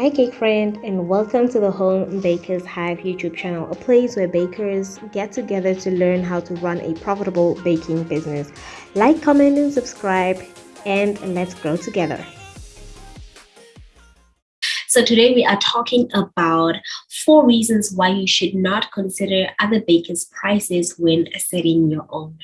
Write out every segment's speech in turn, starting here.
Hi cake friend and welcome to the Home Bakers Hive YouTube channel, a place where bakers get together to learn how to run a profitable baking business. Like, comment and subscribe and let's grow together. So today we are talking about four reasons why you should not consider other bakers' prices when setting your own.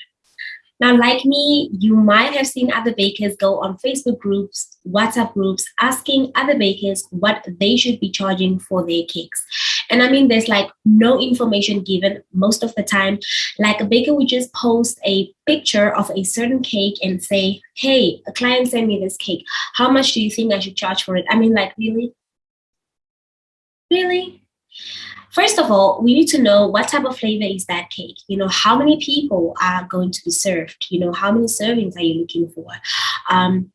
Now, like me, you might have seen other bakers go on Facebook groups, WhatsApp groups, asking other bakers what they should be charging for their cakes. And I mean, there's like no information given most of the time. Like a baker would just post a picture of a certain cake and say, hey, a client sent me this cake. How much do you think I should charge for it? I mean, like, really? Really? First of all, we need to know what type of flavor is that cake. You know, how many people are going to be served? You know, how many servings are you looking for? Um,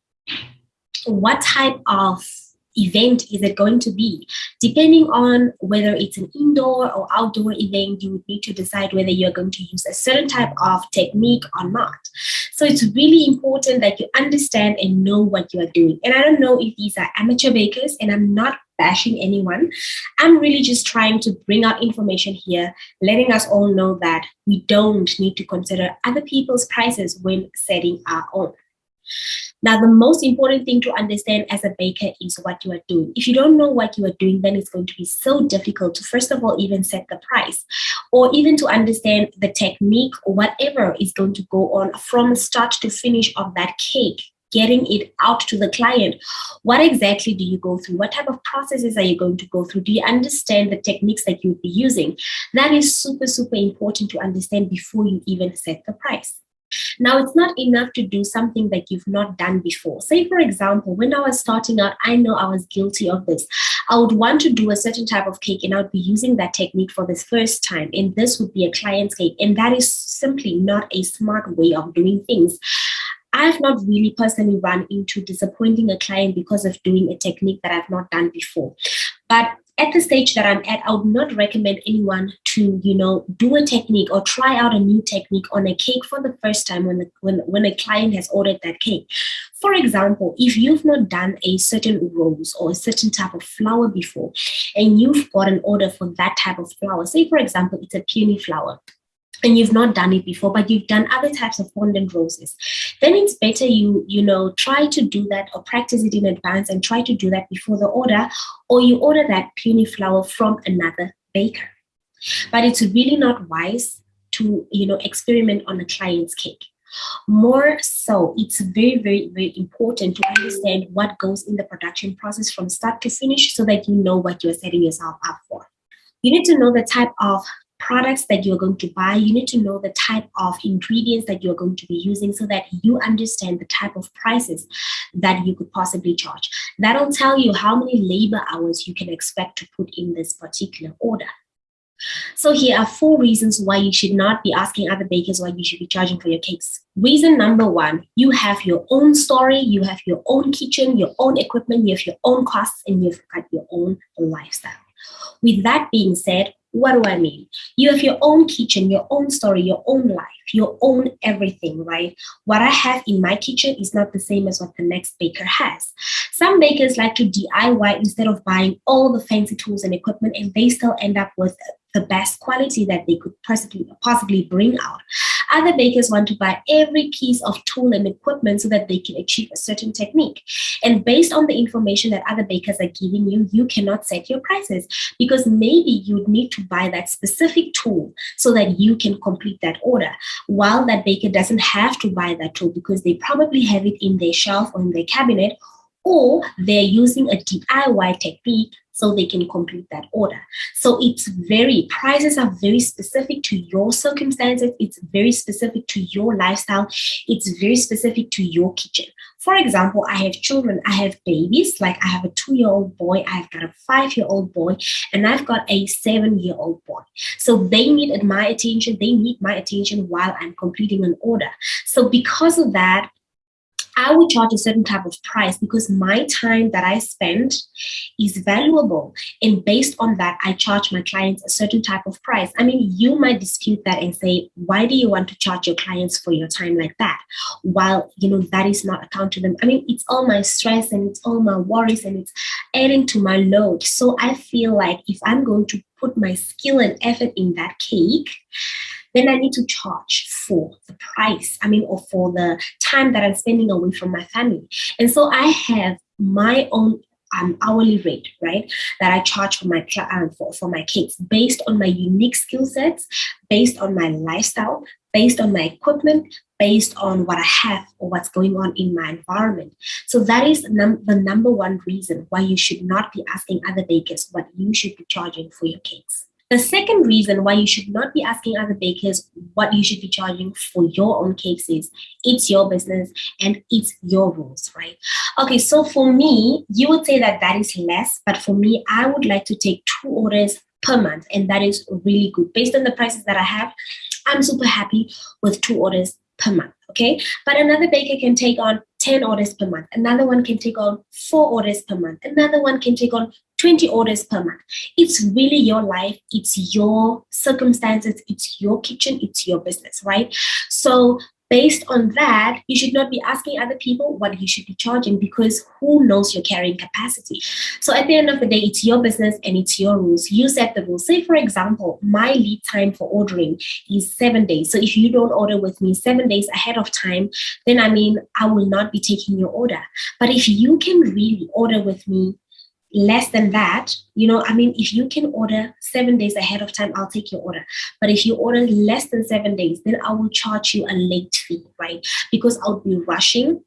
what type of event is it going to be? Depending on whether it's an indoor or outdoor event, you would need to decide whether you're going to use a certain type of technique or not. So it's really important that you understand and know what you are doing. And I don't know if these are amateur bakers, and I'm not bashing anyone. I'm really just trying to bring out information here, letting us all know that we don't need to consider other people's prices when setting our own. Now, the most important thing to understand as a baker is what you are doing. If you don't know what you are doing, then it's going to be so difficult to, first of all, even set the price or even to understand the technique or whatever is going to go on from start to finish of that cake getting it out to the client what exactly do you go through what type of processes are you going to go through do you understand the techniques that you'll be using that is super super important to understand before you even set the price now, it's not enough to do something that you've not done before. Say, for example, when I was starting out, I know I was guilty of this. I would want to do a certain type of cake and I would be using that technique for the first time. And this would be a client's cake. And that is simply not a smart way of doing things. I've not really personally run into disappointing a client because of doing a technique that I've not done before. But at the stage that I'm at, I would not recommend anyone to, you know, do a technique or try out a new technique on a cake for the first time when, the, when, when a client has ordered that cake. For example, if you've not done a certain rose or a certain type of flower before, and you've got an order for that type of flower, say for example, it's a peony flower, and you've not done it before, but you've done other types of fondant roses, then it's better you, you know, try to do that or practice it in advance and try to do that before the order, or you order that peony flower from another baker. But it's really not wise to, you know, experiment on a client's cake. More so, it's very, very, very important to understand what goes in the production process from start to finish so that you know what you're setting yourself up for. You need to know the type of products that you're going to buy, you need to know the type of ingredients that you're going to be using so that you understand the type of prices that you could possibly charge. That'll tell you how many labor hours you can expect to put in this particular order. So here are four reasons why you should not be asking other bakers why you should be charging for your cakes. Reason number one, you have your own story, you have your own kitchen, your own equipment, you have your own costs, and you've got your own lifestyle. With that being said, what do I mean? You have your own kitchen, your own story, your own life, your own everything, right? What I have in my kitchen is not the same as what the next baker has. Some bakers like to DIY instead of buying all the fancy tools and equipment, and they still end up with the best quality that they could possibly possibly bring out. Other bakers want to buy every piece of tool and equipment so that they can achieve a certain technique. And based on the information that other bakers are giving you, you cannot set your prices because maybe you need to buy that specific tool so that you can complete that order. While that baker doesn't have to buy that tool because they probably have it in their shelf or in their cabinet or they're using a DIY technique so they can complete that order. So it's very, prices are very specific to your circumstances. It's very specific to your lifestyle. It's very specific to your kitchen. For example, I have children, I have babies, like I have a two-year-old boy, I've got a five-year-old boy, and I've got a seven-year-old boy. So they need my attention, they need my attention while I'm completing an order. So because of that, I would charge a certain type of price because my time that I spend is valuable. And based on that, I charge my clients a certain type of price. I mean, you might dispute that and say, why do you want to charge your clients for your time like that? While, you know, that is not account to them. I mean, it's all my stress and it's all my worries and it's adding to my load. So I feel like if I'm going to put my skill and effort in that cake, then I need to charge for the price, I mean, or for the time that I'm spending away from my family. And so I have my own um, hourly rate, right, that I charge for my um, for, for my cakes based on my unique skill sets, based on my lifestyle, based on my equipment, based on what I have or what's going on in my environment. So that is num- the number one reason why you should not be asking other bakers what you should be charging for your cakes. The second reason why you should not be asking other bakers what you should be charging for your own cakes is it's your business and it's your rules, right? Okay, so for me, you would say that that is less, but for me, I would like to take two orders per month, and that is really good. Based on the prices that I have, I'm super happy with two orders per month, okay? But another baker can take on 10 orders per month. Another one can take on four orders per month. Another one can take on 20 orders per month. It's really your life, it's your circumstances, it's your kitchen, it's your business, right? So based on that, you should not be asking other people what you should be charging because who knows your carrying capacity. So at the end of the day, it's your business and it's your rules. You set the rules. Say, for example, my lead time for ordering is seven days. So if you don't order with me seven days ahead of time, then I mean, I will not be taking your order. But if you can really order with me less than that, you know, I mean, if you can order seven days ahead of time, I'll take your order. But if you order less than seven days, then I will charge you a late fee, right? Because I'll be rushing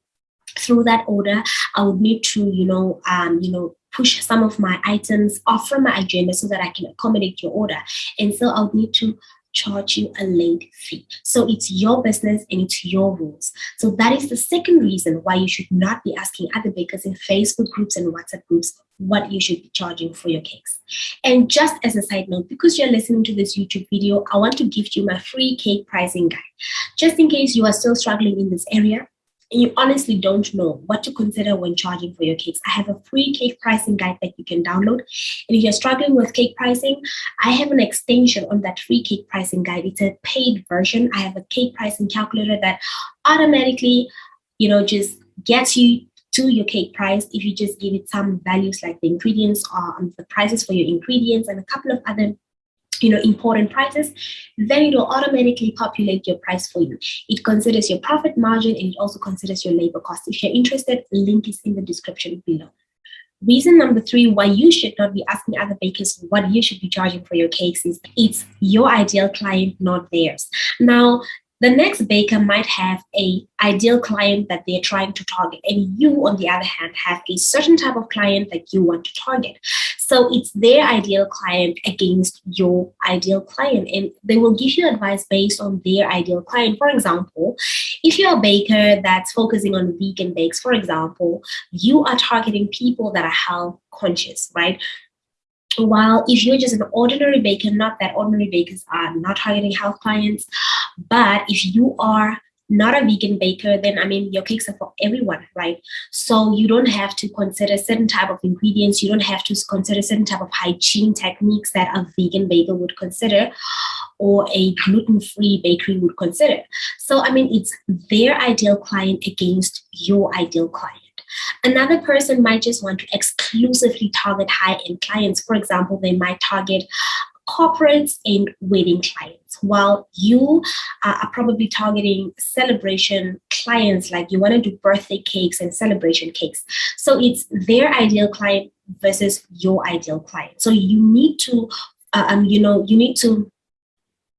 through that order. I would need to, you know, um, you know, push some of my items off from my agenda so that I can accommodate your order. And so I'll need to charge you a late fee. So it's your business and it's your rules. So that is the second reason why you should not be asking other bakers in Facebook groups and WhatsApp groups what you should be charging for your cakes. And just as a side note, because you're listening to this YouTube video, I want to give you my free cake pricing guide. Just in case you are still struggling in this area, and you honestly don't know what to consider when charging for your cakes, I have a free cake pricing guide that you can download. And if you're struggling with cake pricing, I have an extension on that free cake pricing guide. It's a paid version. I have a cake pricing calculator that automatically, you know, just gets you to your cake price if you just give it some values like the ingredients or um, the prices for your ingredients and a couple of other you know important prices then it will automatically populate your price for you. It considers your profit margin and it also considers your labor cost. If you're interested link is in the description below. Reason number three why you should not be asking other bakers what you should be charging for your cakes is it's your ideal client not theirs. Now the next baker might have a ideal client that they're trying to target and you on the other hand have a certain type of client that you want to target. So it's their ideal client against your ideal client and they will give you advice based on their ideal client. For example if you're a baker that's focusing on vegan bakes for example you are targeting people that are health conscious right? While if you're just an ordinary baker, not that ordinary bakers are not targeting health clients, but if you are not a vegan baker, then I mean your cakes are for everyone, right? So you don't have to consider certain type of ingredients. You don't have to consider certain type of hygiene techniques that a vegan baker would consider or a gluten-free bakery would consider. So I mean it's their ideal client against your ideal client. Another person might just want to exclusively target high-end clients. For example, they might target corporates and wedding clients, while you are probably targeting celebration clients, like you want to do birthday cakes and celebration cakes. So it's their ideal client versus your ideal client. So you need to, uh, um, you know, you need to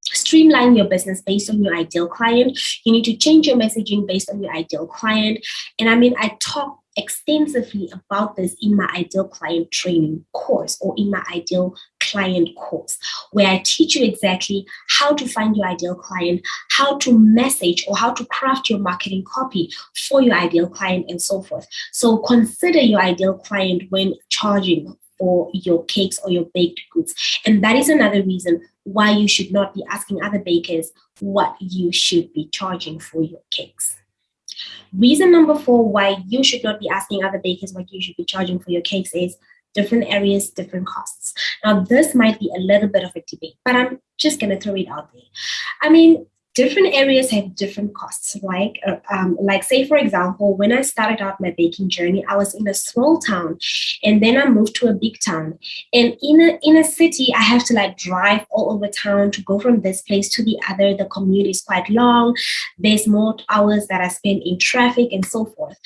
streamline your business based on your ideal client. You need to change your messaging based on your ideal client. And I mean, I talk extensively about this in my ideal client training course or in my ideal client course, where I teach you exactly how to find your ideal client, how to message or how to craft your marketing copy for your ideal client, and so forth. So consider your ideal client when charging for your cakes or your baked goods. And that is another reason why you should not be asking other bakers what you should be charging for your cakes. Reason number four why you should not be asking other bakers what you should be charging for your cakes is different areas, different costs. Now, this might be a little bit of a debate, but I'm just going to throw it out there. I mean, different areas have different costs. Like uh, um, like say for example when i started out my baking journey i was in a small town and then i moved to a big town. And in a in a city i have to like drive all over town to go from this place to the other. The commute is quite long. There's more hours that i spend in traffic and so forth.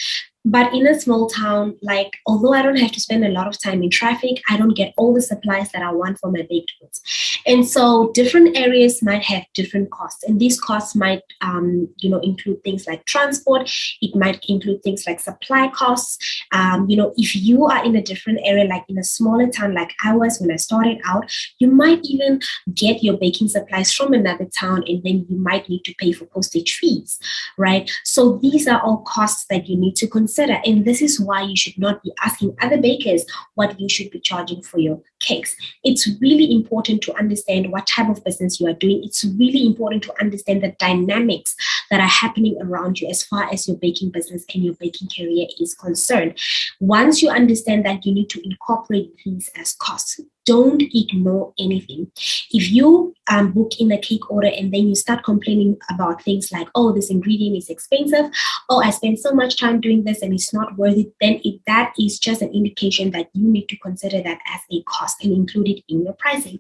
But in a small town, like although I don't have to spend a lot of time in traffic, I don't get all the supplies that I want for my baked goods. And so different areas might have different costs. And these costs might um, you know, include things like transport, it might include things like supply costs. Um, you know, if you are in a different area, like in a smaller town like I was when I started out, you might even get your baking supplies from another town and then you might need to pay for postage fees, right? So these are all costs that you need to consider. And this is why you should not be asking other bakers what you should be charging for your cakes. It's really important to understand what type of business you are doing. It's really important to understand the dynamics that are happening around you as far as your baking business and your baking career is concerned. Once you understand that, you need to incorporate these as costs don't ignore anything. If you um, book in a cake order and then you start complaining about things like, oh, this ingredient is expensive, oh, I spent so much time doing this and it's not worth it, then it, that is just an indication that you need to consider that as a cost and include it in your pricing.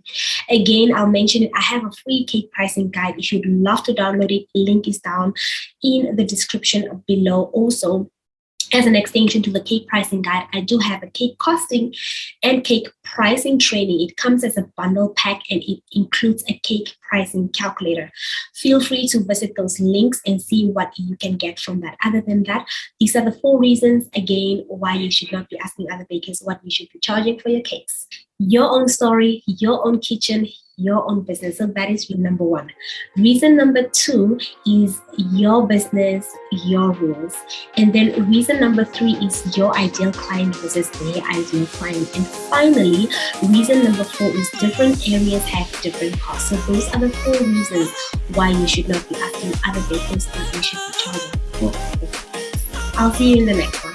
Again, I'll mention it. I have a free cake pricing guide. If you'd love to download it, link is down in the description below. Also, as an extension to the cake pricing guide, I do have a cake costing and cake pricing training. It comes as a bundle pack and it includes a cake pricing calculator. Feel free to visit those links and see what you can get from that. Other than that, these are the four reasons, again, why you should not be asking other bakers what you should be charging for your cakes. Your own story, your own kitchen, your own business. So that is number one. Reason number two is your business, your rules. And then reason number three is your ideal client versus their ideal client. And finally, reason number four is different areas have different costs. So those are the four reasons why you should not be asking other bakers that they should be charging. I'll see you in the next one.